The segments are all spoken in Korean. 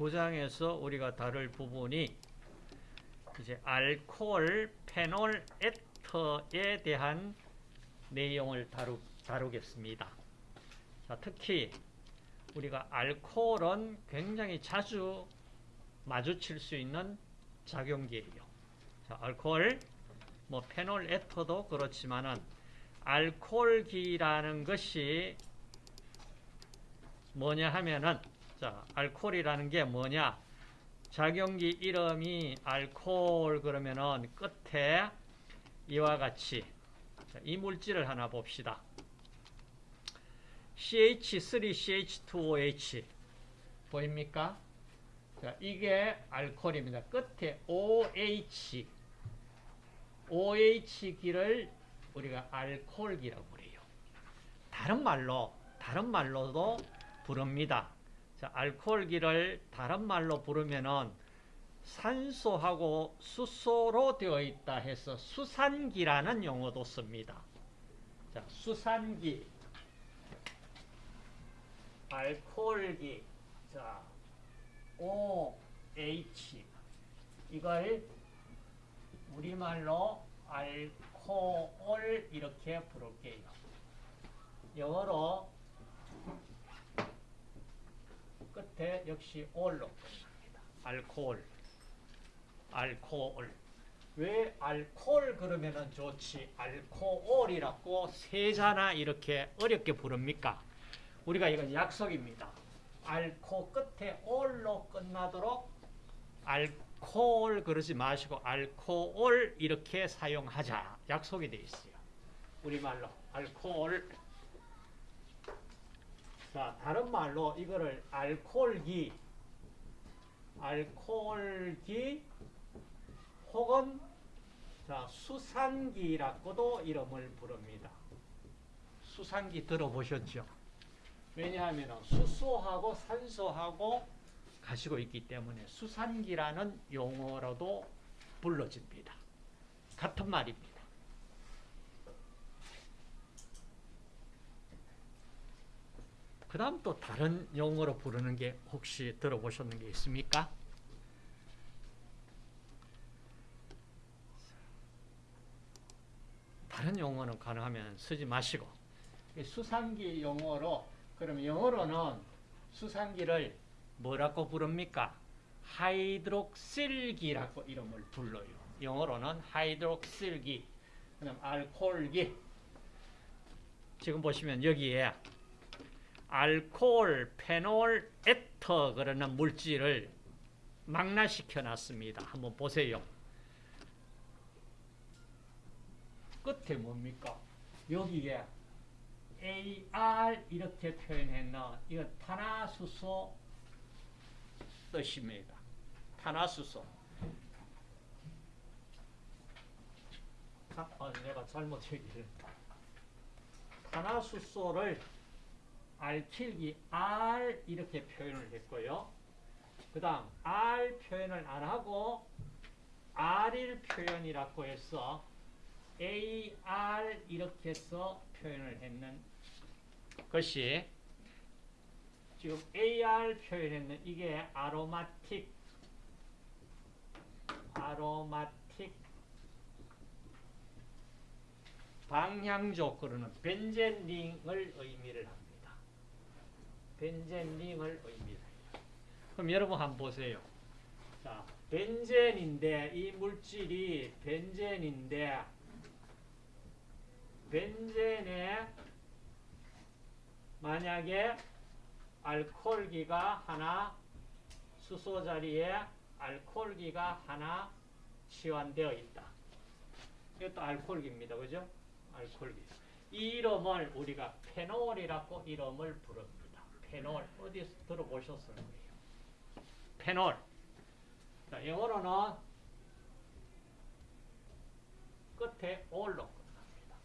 9장에서 우리가 다룰 부분이 이제 알코올 페놀 에터에 대한 내용을 다루, 다루겠습니다. 자, 특히 우리가 알코올은 굉장히 자주 마주칠 수 있는 작용기예요. 자, 알코올, 뭐 페놀 에터도 그렇지만은 알코올기라는 것이 뭐냐 하면은 자, 알코올이라는 게 뭐냐? 작용기 이름이 알코올 그러면은 끝에 이와 같이 자, 이 물질을 하나 봅시다. CH3CH2OH 보입니까? 자, 이게 알코올입니다. 끝에 OH OH기를 우리가 알코올기라고 그래요. 다른 말로 다른 말로도 부릅니다. 자, 알코올기를 다른 말로 부르면은 산소하고 수소로 되어 있다 해서 수산기라는 용어도 씁니다. 자, 수산기, 알코올기, 자, OH 이걸 우리말로 알코올 이렇게 부를게요. 영어로 끝에 역시 올로 끝납니다. 알코올. 알코올. 왜 알코올 그러면은 좋지? 알코올이라고 세자나 이렇게 어렵게 부릅니까? 우리가 이건 약속입니다. 알코 끝에 올로 끝나도록 알코올 그러지 마시고 알코올 이렇게 사용하자. 약속이 되어 있어요. 우리말로 알코올 자, 다른 말로 이거를 알코올기, 알코올기 혹은 자, 수산기라고도 이름을 부릅니다. 수산기 들어보셨죠? 왜냐하면 수소하고 산소하고 가지고 있기 때문에 수산기라는 용어로도 불러집니다. 같은 말입니다. 그 다음 또 다른 용어로 부르는 게 혹시 들어보셨는 게 있습니까? 다른 용어는 가능하면 쓰지 마시고 수상기 용어로 그럼 영어로는 수상기를 뭐라고 부릅니까? 하이드록실기라고 이름을 불러요. 영어로는 하이드록실기 그다음 알코올기 지금 보시면 여기에 알코올, 페놀, 에터 그러는 물질을 망라시켜 놨습니다. 한번 보세요. 끝에 뭡니까? 여기에 AR 이렇게 표현했는 이거 탄화수소 뜻입니다. 탄화수소. 아, 내가 잘못 얘기를 탄화수소를 알킬기 R 이렇게 표현을 했고요. 그 다음 R 표현을 안 하고 R일 표현이라고 해서 AR 이렇게 해서 표현을 했는 것이 지금 AR 표현했는 이게 아로마틱 아로마틱 방향조 그러는 벤젠링을 의미를 합니다. 벤젠링을 의미해요. 그럼 여러분 한번 보세요. 자, 벤젠인데 이 물질이 벤젠인데 벤젠에 만약에 알코올기가 하나 수소 자리에 알코올기가 하나 치환되어 있다. 이것도 알코올기입니다. 그죠? 알코올기. 이 이름을 우리가 페놀이라고 이름을 부릅니다. 페놀. 어디서 들어보셨을 거예요. 페놀. 자, 영어로는 끝에 올로 끝납니다.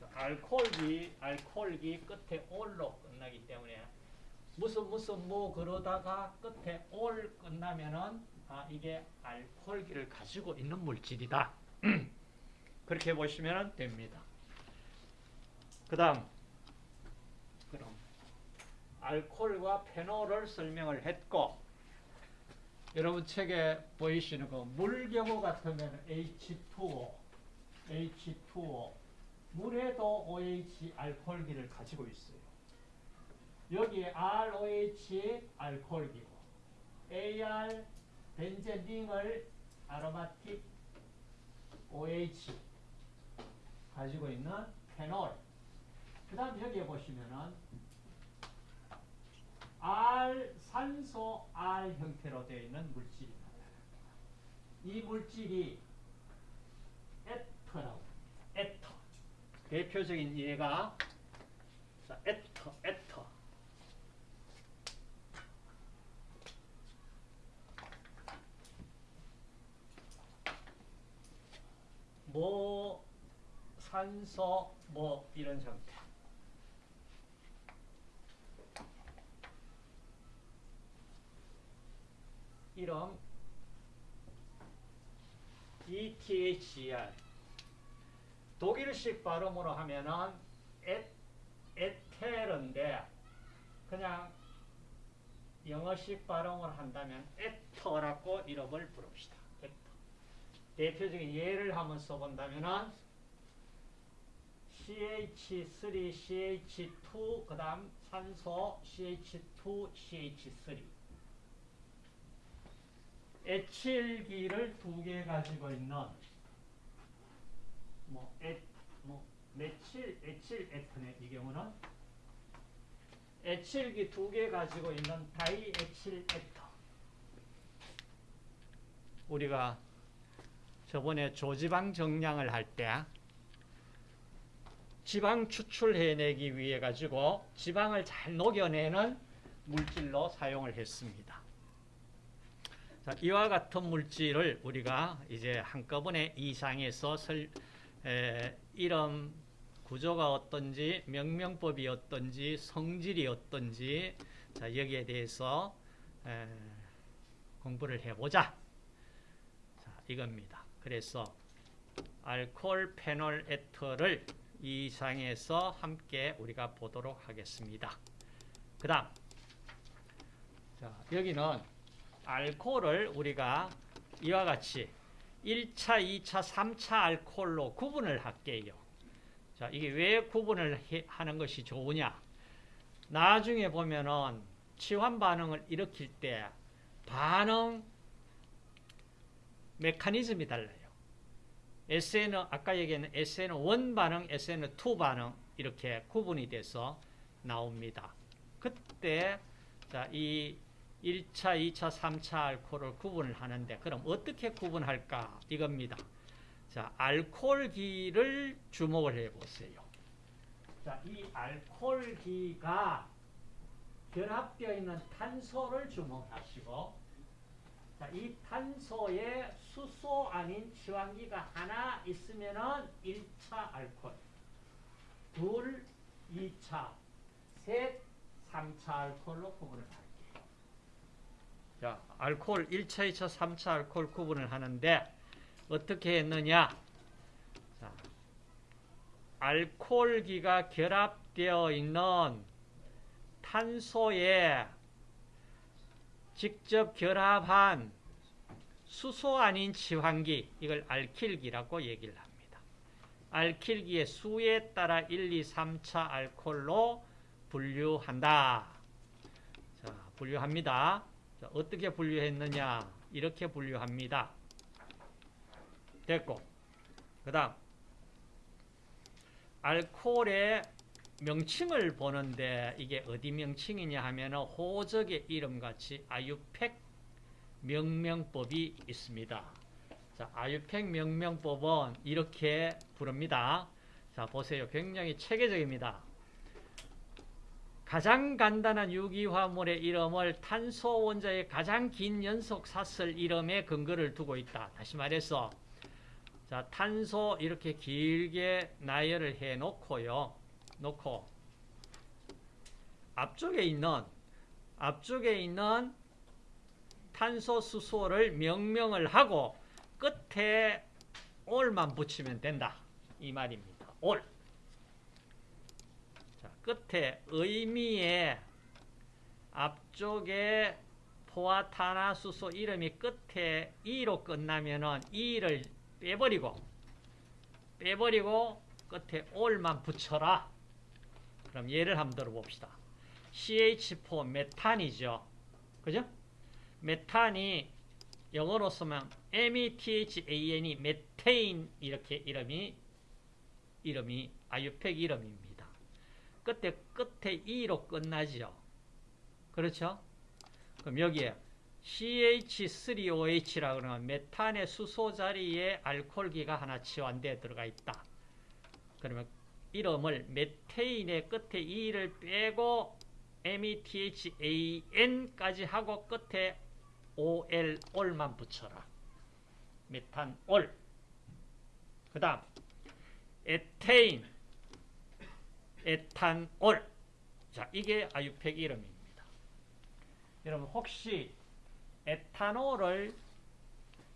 자, 알코올기, 알코올기 끝에 올로 끝나기 때문에 무슨 무슨 뭐 그러다가 끝에 올 끝나면은 아 이게 알코올기를 가지고 있는 물질이다. 그렇게 보시면 됩니다. 그 다음 알코올과 페놀을 설명을 했고 여러분 책에 보이시는 그 물경우 같으면 H2O, H2O 물에도 OH 알코올기를 가지고 있어요. 여기 ROH 알코올기고 AR 벤젠링을 아로마틱 OH 가지고 있는 페놀. 그 다음 여기에 보시면은 R 산소 R 형태로 되어 있는 물질이. 이 물질이 에터라고 에터. 대표적인 예가 자, 에터, 에터. 뭐 산소 뭐 이런 형태. 이름 ETHR 독일식 발음으로 하면은 에, 에테르인데 그냥 영어식 발음을 한다면 에터라고 이름을 부릅시다. 에터. 대표적인 예를 한번 써본다면은 CH3, CH2, 그 다음 산소 CH2, CH3 에틸기를 두 개 가지고 있는 뭐, 에, 뭐 메칠, 에탄의 이 경우는 에칠기 두 개 가지고 있는 다이에칠 에터 우리가 저번에 조지방 정량을 할 때 지방 추출해내기 위해 가지고 지방을 잘 녹여내는 물질로 사용을 했습니다. 자, 이와 같은 물질을 우리가 이제 한꺼번에 이상에서 설, 에, 이름 구조가 어떤지 명명법이 어떤지 성질이 어떤지 자, 여기에 대해서 에, 공부를 해보자. 자, 이겁니다. 그래서 알코올 페놀 에터를 이상에서 함께 우리가 보도록 하겠습니다. 그 다음 자, 여기는 알코올을 우리가 이와 같이 1차, 2차, 3차 알코올로 구분을 할게요. 자, 이게 왜 구분을 해, 하는 것이 좋으냐? 나중에 보면은 치환 반응을 일으킬 때 반응 메커니즘이 달라요. SN, 아까 얘기했는 SN1 반응, SN2 반응 이렇게 구분이 돼서 나옵니다. 그때 자, 이 1차, 2차, 3차 알코올을 구분을 하는데 그럼 어떻게 구분할까? 이겁니다. 자, 알코올기를 주목을 해보세요. 자, 이 알코올기가 결합되어 있는 탄소를 주목하시고 자, 이 탄소에 수소 아닌 지환기가 하나 있으면은 1차 알코올, 둘, 2차, 셋, 3차 알코올로 구분을 합니다. 자, 알코올 1차, 2차, 3차 알코올 구분을 하는데 어떻게 했느냐? 자, 알코올기가 결합되어 있는 탄소에 직접 결합한 수소 아닌 치환기, 이걸 알킬기라고 얘기를 합니다. 알킬기의 수에 따라 1, 2, 3차 알코올로 분류한다. 자, 분류합니다. 자, 어떻게 분류했느냐? 이렇게 분류합니다. 됐고. 그 다음, 알코올의 명칭을 보는데 이게 어디 명칭이냐 하면 호적의 이름같이 아유팩 명명법이 있습니다. 자, 아유팩 명명법은 이렇게 부릅니다. 자, 보세요. 굉장히 체계적입니다. 가장 간단한 유기화물의 이름을 탄소 원자의 가장 긴 연속 사슬 이름에 근거를 두고 있다. 다시 말해서 자, 탄소 이렇게 길게 나열을 해 놓고요. 놓고 앞쪽에 있는 앞쪽에 있는 탄소 수소를 명명을 하고 끝에 올만 붙이면 된다. 이 말입니다. 올. 자, 끝에 의미의 앞쪽에 포화탄화수소 이름이 끝에 E로 끝나면은 E를 빼버리고 빼버리고 끝에 올만 붙여라. 그럼 예를 한번 들어봅시다. CH4 메탄이죠. 그죠? 메탄이 영어로 쓰면 METHAN이 메테인 이렇게 이름이 이름이 아유팩 이름입니다. 끝에 끝에 E로 끝나죠. 그렇죠? 그럼 여기에 CH3OH라 그러면 메탄의 수소 자리에 알코올기가 하나 치환되어 들어가 있다. 그러면 이름을 메테인의 끝에 E를 빼고 METHAN까지 하고 끝에 OL, 올만 붙여라. 메탄 올. 그 다음 에테인, 에탄올. 자, 이게 아유팩 이름입니다. 여러분 혹시 에탄올을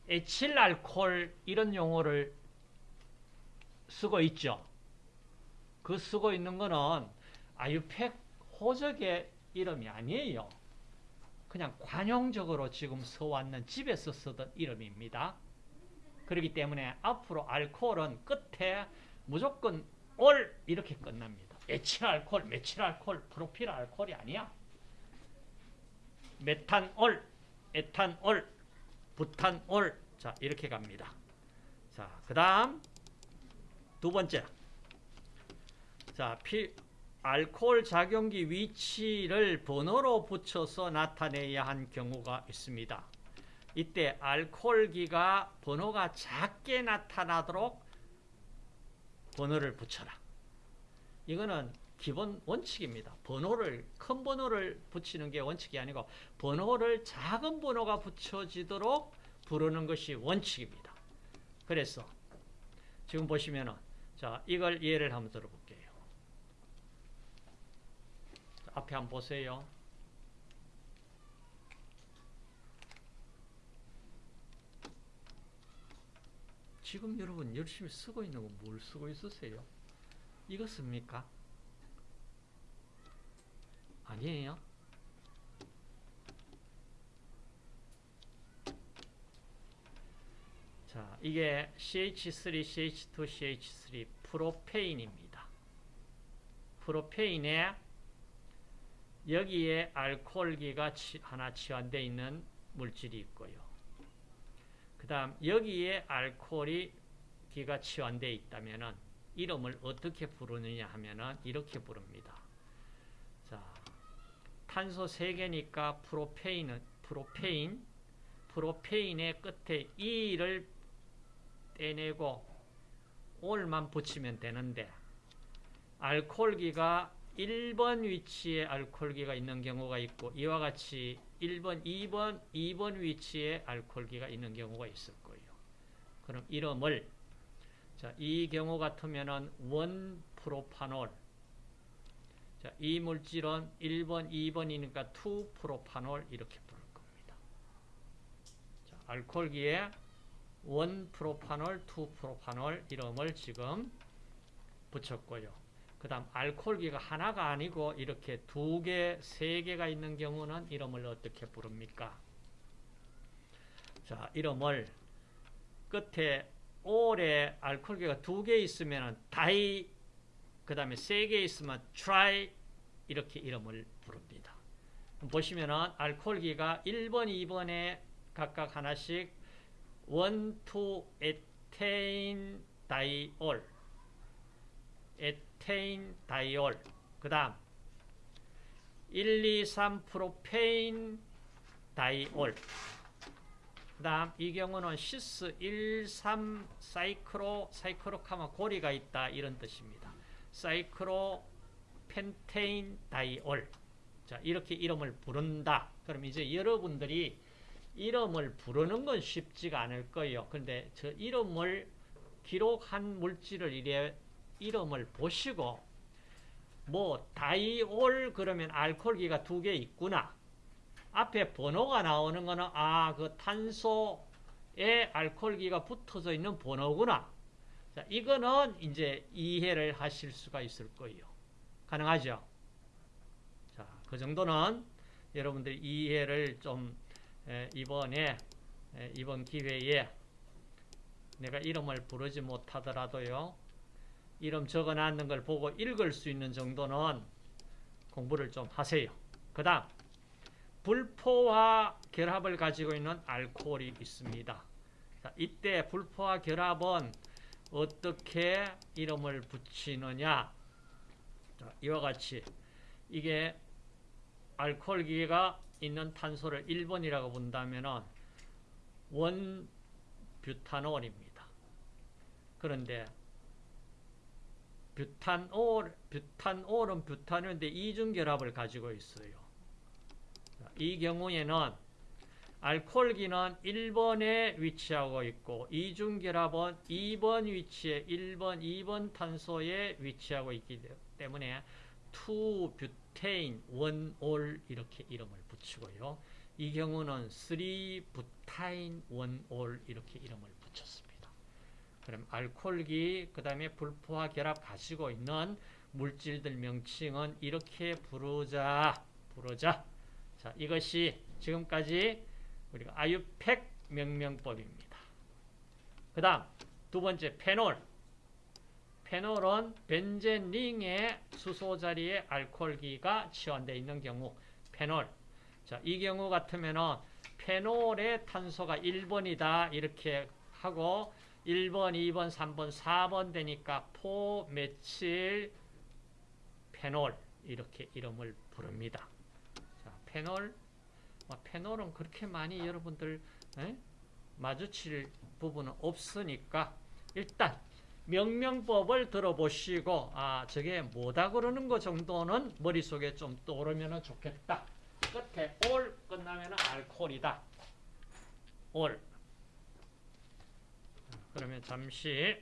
에틸알콜 이런 용어를 쓰고 있죠. 그 쓰고 있는 거는 아유팩 호적의 이름이 아니에요. 그냥 관용적으로 지금 써왔는 집에서 쓰던 이름입니다. 그렇기 때문에 앞으로 알코올은 끝에 무조건 올 이렇게 끝납니다. 에틸알콜, 메틸알콜, 프로필알콜이 아니야. 메탄올, 에탄올, 부탄올 자 이렇게 갑니다. 자, 그 다음 두 번째 자, 피, 알코올 작용기 위치를 번호로 붙여서 나타내야 한 경우가 있습니다. 이때 알코올기가 번호가 작게 나타나도록 번호를 붙여라. 이거는 기본 원칙입니다. 번호를 큰 번호를 붙이는 게 원칙이 아니고 번호를 작은 번호가 붙여지도록 부르는 것이 원칙입니다. 그래서 지금 보시면은 자 이걸 예를 한번 들어볼게요. 앞에 한번 보세요. 지금 여러분 열심히 쓰고 있는 건 뭘 쓰고 있으세요? 이거 씁니까? 아니에요. 자, 이게 CH3, CH2, CH3 프로페인입니다. 프로페인에 여기에 알코올기가 하나 치환되어 있는 물질이 있고요. 그 다음 여기에 알코올이 기가 치환되어 있다면 이름을 어떻게 부르느냐 하면 이렇게 부릅니다. 자, 탄소 3개니까 프로페인은 프로페인 프로페인의 끝에 E를 떼내고 올만 붙이면 되는데 알코올기가 1번 위치에 알코올기가 있는 경우가 있고 이와 같이 1번, 2번, 2번 위치에 알코올기가 있는 경우가 있을 거예요. 그럼 이름을 자, 이 경우 같으면은 원 프로파놀 자, 이 물질은 1번, 2번이니까 2 프로파놀 이렇게 부를 겁니다. 자, 알코올기에 1프로판올, 2 프로판올 이름을 지금 붙였고요. 그 다음 알코올기가 하나가 아니고 이렇게 두 개, 세 개가 있는 경우는 이름을 어떻게 부릅니까? 자, 이름을 끝에 ol에 알코올기가 두 개 있으면 di, 그 다음에 세 개 있으면 tri 이렇게 이름을 부릅니다. 보시면은 알코올기가 1번, 2번에 각각 하나씩 1, 2, 에테인, 다이올. 에테인 다이올. 그 다음 1, 2, 3 프로페인 다이올 그 다음 이 경우는 cis 1, 3 cyclo cyclo 하면 고리가 있다 이런 뜻입니다. 사이크로 펜테인 다이올 자 이렇게 이름을 부른다. 그럼 이제 여러분들이 이름을 부르는 건 쉽지가 않을 거예요. 근데 저 이름을 기록한 물질을 이래 이름을 보시고 뭐 다이올 그러면 알코올기가 두 개 있구나. 앞에 번호가 나오는 거는 아 그 탄소에 알코올기가 붙어져 있는 번호구나. 자, 이거는 이제 이해를 하실 수가 있을 거예요. 가능하죠? 자, 그 정도는 여러분들이 이해를 좀 에, 이번에 에, 이번 기회에 내가 이름을 부르지 못하더라도요. 이름 적어놨는 걸 보고 읽을 수 있는 정도는 공부를 좀 하세요. 그 다음 불포화 결합을 가지고 있는 알코올이 있습니다. 자, 이때 불포화 결합은 어떻게 이름을 붙이느냐 자, 이와 같이 이게 알코올기가 있는 탄소를 1번이라고 본다면 one 뷰탄올입니다. 그런데 뷰탄올, 뷰탄올은 뷰탄올인데 이중 결합을 가지고 있어요. 자, 이 경우에는 알코올기는 1번에 위치하고 있고 이중결합은 2번 위치에 1번, 2번 탄소에 위치하고 있기 때문에 2뷰테인, 1올 이렇게 이름을 붙이고요. 이 경우는 3뷰타인, 1올 이렇게 이름을 붙였습니다. 그럼 알코올기, 그 다음에 불포화 결합 가지고 있는 물질들 명칭은 이렇게 부르자, 부르자. 자, 이것이 지금까지 우리가 아유팩 명명법입니다. 그 다음 두 번째 페놀. 페놀은 벤젠링의 수소 자리에 알코올기가 치환되어 있는 경우 페놀. 자, 이 경우 같으면은 페놀의 탄소가 1번이다 이렇게 하고 1번, 2번, 3번, 4번 되니까 포메칠 페놀 이렇게 이름을 부릅니다. 자, 페놀 뭐 페놀은 그렇게 많이 여러분들 에? 마주칠 부분은 없으니까 일단 명명법을 들어보시고 아 저게 뭐다 그러는 거 정도는 머릿속에 좀 떠오르면 좋겠다. 끝에 올 끝나면 알코올이다. 올 그러면 잠시